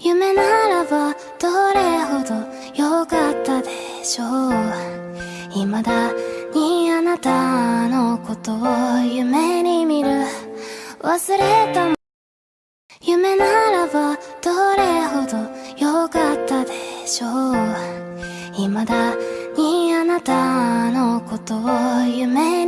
夢ならばどれほど良かったでしょう。未だにあなたのことを夢に見る。忘れた夢ならばどれほど良かったでしょう。未だにあなたのことを夢に見る